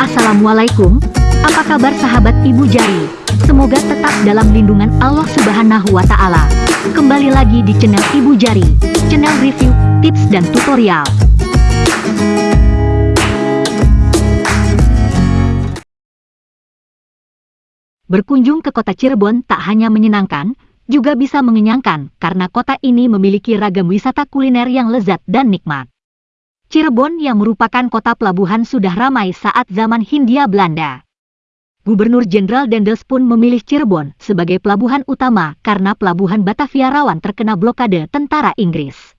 Assalamualaikum, apa kabar sahabat Ibu Jari? Semoga tetap dalam lindungan Allah Subhanahu wa Ta'ala. Kembali lagi di channel Ibu Jari, channel review, tips, dan tutorial. Berkunjung ke kota Cirebon tak hanya menyenangkan, juga bisa mengenyangkan karena kota ini memiliki ragam wisata kuliner yang lezat dan nikmat. Cirebon yang merupakan kota pelabuhan sudah ramai saat zaman Hindia Belanda. Gubernur Jenderal Dendels pun memilih Cirebon sebagai pelabuhan utama karena pelabuhan Batavia rawan terkena blokade tentara Inggris.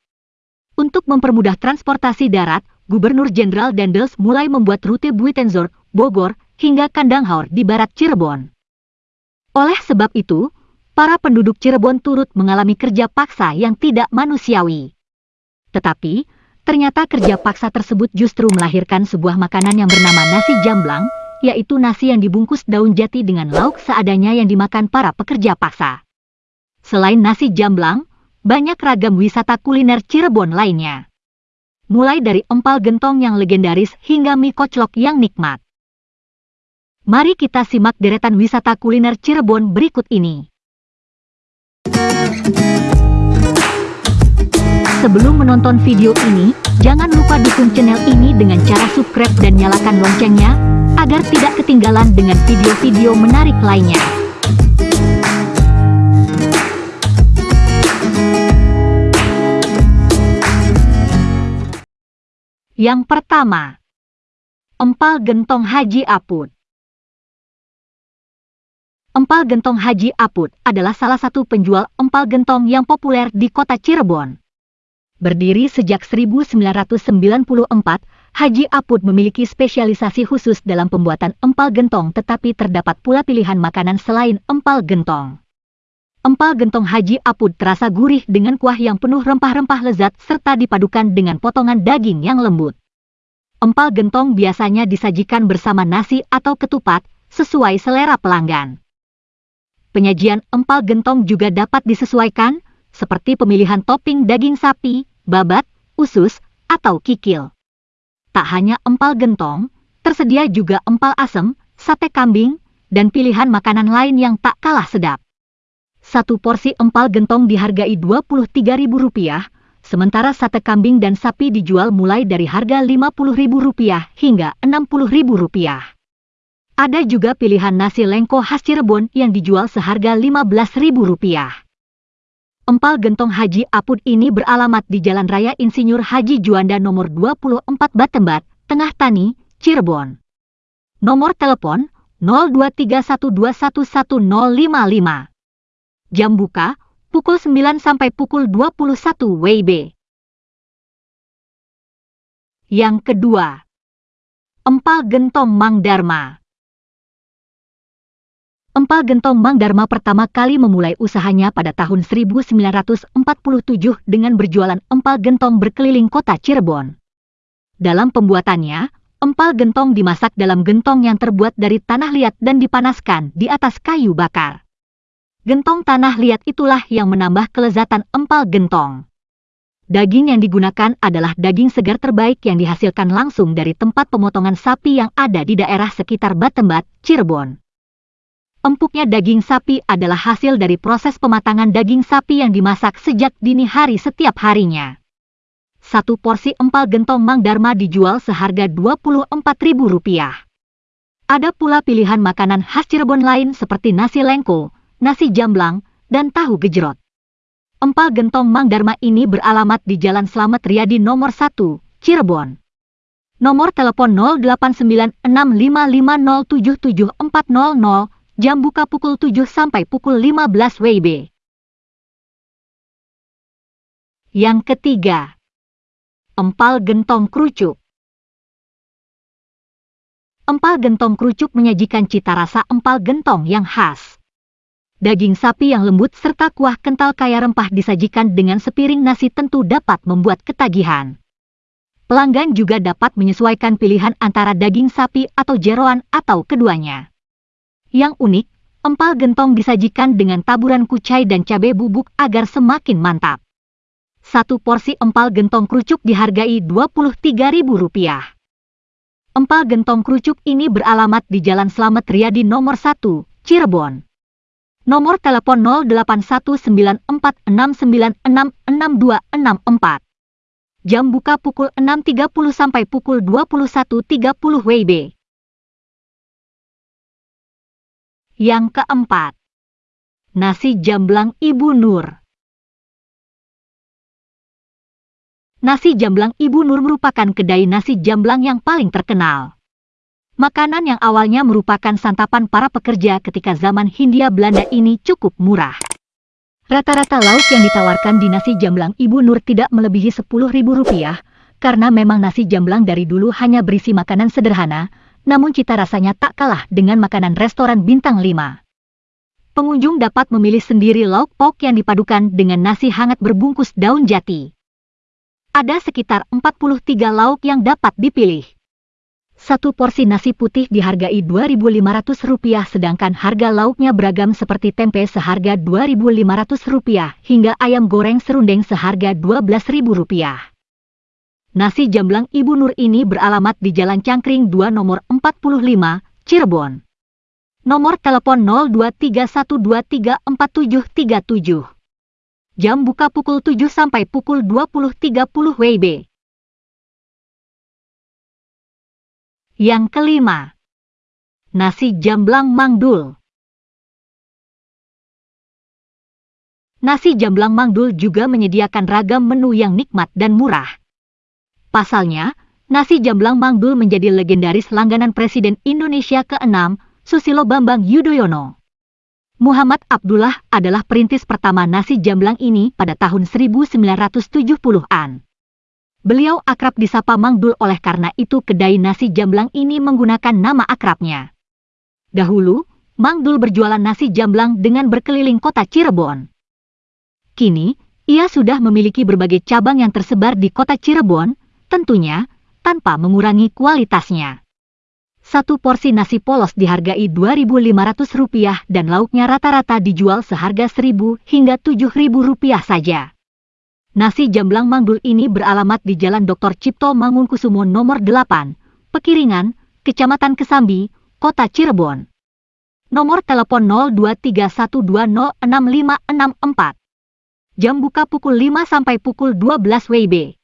Untuk mempermudah transportasi darat, Gubernur Jenderal Dendels mulai membuat rute Buitenzorg, Bogor, hingga Kandanghaur di barat Cirebon. Oleh sebab itu, para penduduk Cirebon turut mengalami kerja paksa yang tidak manusiawi. Tetapi, ternyata kerja paksa tersebut justru melahirkan sebuah makanan yang bernama nasi jamblang, yaitu nasi yang dibungkus daun jati dengan lauk seadanya yang dimakan para pekerja paksa. Selain nasi jamblang, banyak ragam wisata kuliner Cirebon lainnya. Mulai dari empal gentong yang legendaris hingga mie koclok yang nikmat. Mari kita simak deretan wisata kuliner Cirebon berikut ini. Sebelum menonton video ini, jangan lupa dukung channel ini dengan cara subscribe dan nyalakan loncengnya, agar tidak ketinggalan dengan video-video menarik lainnya. Yang pertama, Empal Gentong Haji Aput. Empal gentong Haji Aput adalah salah satu penjual empal gentong yang populer di kota Cirebon. Berdiri sejak 1994, Haji Aput memiliki spesialisasi khusus dalam pembuatan empal gentong tetapi terdapat pula pilihan makanan selain empal gentong. Empal gentong Haji Aput terasa gurih dengan kuah yang penuh rempah-rempah lezat serta dipadukan dengan potongan daging yang lembut. Empal gentong biasanya disajikan bersama nasi atau ketupat, sesuai selera pelanggan penyajian empal gentong juga dapat disesuaikan, seperti pemilihan topping daging sapi, babat, usus, atau kikil. Tak hanya empal gentong, tersedia juga empal asem, sate kambing, dan pilihan makanan lain yang tak kalah sedap. Satu porsi empal gentong dihargai Rp23.000, sementara sate kambing dan sapi dijual mulai dari harga Rp50.000 hingga Rp60.000. Ada juga pilihan nasi lengko khas Cirebon yang dijual seharga Rp15.000. Empal gentong Haji Apud ini beralamat di Jalan Raya Insinyur Haji Juanda nomor 24 Batembat, Tengah Tani, Cirebon. Nomor telepon 0231211055. Jam buka pukul 9 sampai pukul 21 WIB. Yang kedua, Empal Gentong Mang Dharma. Empal Gentong Mang Dharma pertama kali memulai usahanya pada tahun 1947 dengan berjualan empal gentong berkeliling kota Cirebon. Dalam pembuatannya, empal gentong dimasak dalam gentong yang terbuat dari tanah liat dan dipanaskan di atas kayu bakar. Gentong tanah liat itulah yang menambah kelezatan empal gentong. Daging yang digunakan adalah daging segar terbaik yang dihasilkan langsung dari tempat pemotongan sapi yang ada di daerah sekitar Batembat, Cirebon. Empuknya daging sapi adalah hasil dari proses pematangan daging sapi yang dimasak sejak dini hari setiap harinya. Satu porsi empal gentong Mang Dharma dijual seharga Rp24.000. Ada pula pilihan makanan khas Cirebon lain seperti nasi lengko, nasi jamblang, dan tahu gejrot. Empal gentong Mang Dharma ini beralamat di Jalan Slamet Riyadi nomor 1, Cirebon. Nomor telepon 089655077400 Jam buka pukul 7 sampai pukul 15 WIB. Yang ketiga, empal gentong kerucuk. Empal gentong kerucuk menyajikan cita rasa empal gentong yang khas. Daging sapi yang lembut serta kuah kental kaya rempah disajikan dengan sepiring nasi tentu dapat membuat ketagihan. Pelanggan juga dapat menyesuaikan pilihan antara daging sapi atau jeroan atau keduanya. Yang unik, empal gentong disajikan dengan taburan kucai dan cabai bubuk agar semakin mantap. Satu porsi empal gentong kerucuk dihargai Rp23.000. Empal gentong kerucuk ini beralamat di Jalan Slamet Riyadi nomor 1, Cirebon. Nomor telepon 081946966264. Jam buka pukul 6.30 sampai pukul 21.30 WIB. Yang keempat, nasi jamblang Ibu Nur. Nasi jamblang Ibu Nur merupakan kedai nasi jamblang yang paling terkenal. Makanan yang awalnya merupakan santapan para pekerja ketika zaman Hindia Belanda ini cukup murah. Rata-rata lauk yang ditawarkan di nasi jamblang Ibu Nur tidak melebihi Rp10.000, karena memang nasi jamblang dari dulu hanya berisi makanan sederhana, namun cita rasanya tak kalah dengan makanan restoran bintang 5. Pengunjung dapat memilih sendiri lauk pauk yang dipadukan dengan nasi hangat berbungkus daun jati. Ada sekitar 43 lauk yang dapat dipilih. Satu porsi nasi putih dihargai Rp2.500 sedangkan harga lauknya beragam seperti tempe seharga Rp2.500 hingga ayam goreng serundeng seharga Rp12.000. Nasi jamblang Ibu Nur ini beralamat di Jalan Cangkring 2 nomor 45, Cirebon. Nomor telepon 0231234737. Jam buka pukul 7 sampai pukul 20.30 WIB. Yang kelima, nasi jamblang mangdul. Nasi jamblang mangdul juga menyediakan ragam menu yang nikmat dan murah. Pasalnya, nasi jamblang mangdul menjadi legendaris langganan Presiden Indonesia ke-6, Susilo Bambang Yudhoyono. Muhammad Abdullah adalah perintis pertama nasi jamblang ini pada tahun 1970-an. Beliau akrab disapa Mangdul oleh karena itu kedai nasi jamblang ini menggunakan nama akrabnya. Dahulu, Mangdul berjualan nasi jamblang dengan berkeliling kota Cirebon. Kini, ia sudah memiliki berbagai cabang yang tersebar di kota Cirebon, tentunya tanpa mengurangi kualitasnya. Satu porsi nasi polos dihargai Rp2.500 dan lauknya rata-rata dijual seharga Rp1.000 hingga Rp7.000 saja. Nasi jamblang manggul ini beralamat di Jalan Dr. Cipto Mangunkusumo nomor 8, Pekiringan, Kecamatan Kesambi, Kota Cirebon. Nomor telepon 0231206564. Jam buka pukul 5 sampai pukul 12 WIB.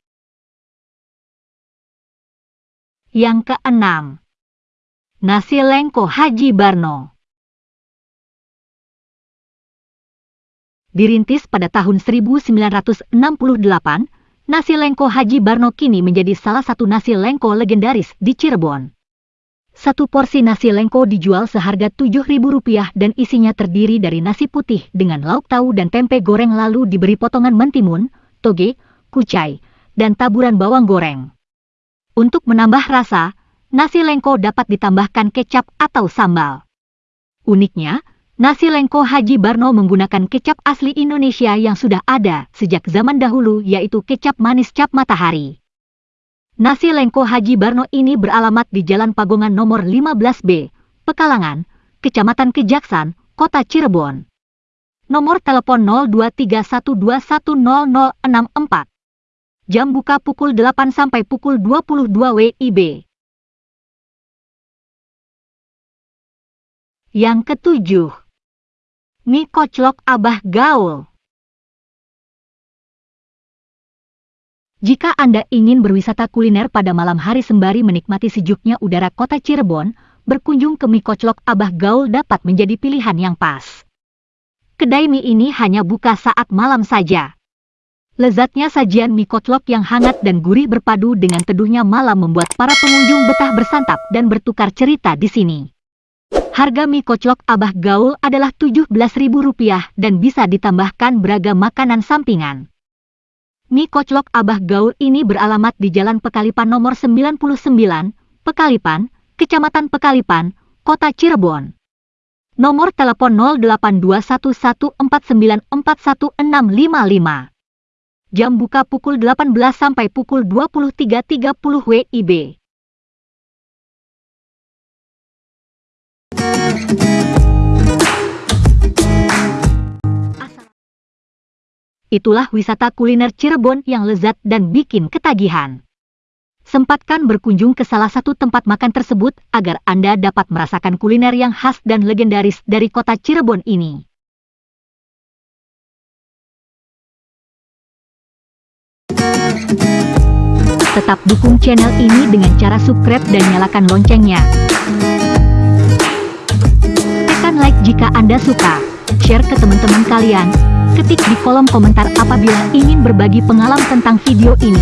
Yang keenam Nasi Lengko Haji Barno Dirintis pada tahun 1968, nasi lengko Haji Barno kini menjadi salah satu nasi lengko legendaris di Cirebon. Satu porsi nasi lengko dijual seharga Rp7.000 dan isinya terdiri dari nasi putih dengan lauk tahu dan tempe goreng lalu diberi potongan mentimun, toge, kucai, dan taburan bawang goreng. Untuk menambah rasa, nasi lengko dapat ditambahkan kecap atau sambal. Uniknya, nasi lengko Haji Barno menggunakan kecap asli Indonesia yang sudah ada sejak zaman dahulu yaitu kecap manis cap matahari. Nasi lengko Haji Barno ini beralamat di Jalan Pagongan nomor 15B, Pekalangan, Kecamatan Kejaksan, Kota Cirebon. Nomor telepon 0231210064. Jam buka pukul 8 sampai pukul 22 WIB. Yang ketujuh, mie koclok Abah Gaul. Jika Anda ingin berwisata kuliner pada malam hari sembari menikmati sejuknya udara kota Cirebon, berkunjung ke mie koclok Abah Gaul dapat menjadi pilihan yang pas. Kedai mie ini hanya buka saat malam saja. Lezatnya sajian mie koclok yang hangat dan gurih berpadu dengan teduhnya malam membuat para pengunjung betah bersantap dan bertukar cerita di sini. Harga mie koclok Abah Gaul adalah Rp17.000 dan bisa ditambahkan beragam makanan sampingan. Mie koclok Abah Gaul ini beralamat di Jalan Pekalipan nomor 99, Pekalipan, Kecamatan Pekalipan, Kota Cirebon. Nomor telepon 0821494165. Jam buka pukul 18 sampai pukul 23.30 WIB. Itulah wisata kuliner Cirebon yang lezat dan bikin ketagihan. Sempatkan berkunjung ke salah satu tempat makan tersebut agar Anda dapat merasakan kuliner yang khas dan legendaris dari kota Cirebon ini. Tetap dukung channel ini dengan cara subscribe dan nyalakan loncengnya. Tekan like jika Anda suka, share ke teman-teman kalian, ketik di kolom komentar apabila ingin berbagi pengalaman tentang video ini.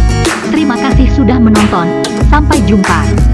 Terima kasih sudah menonton, sampai jumpa.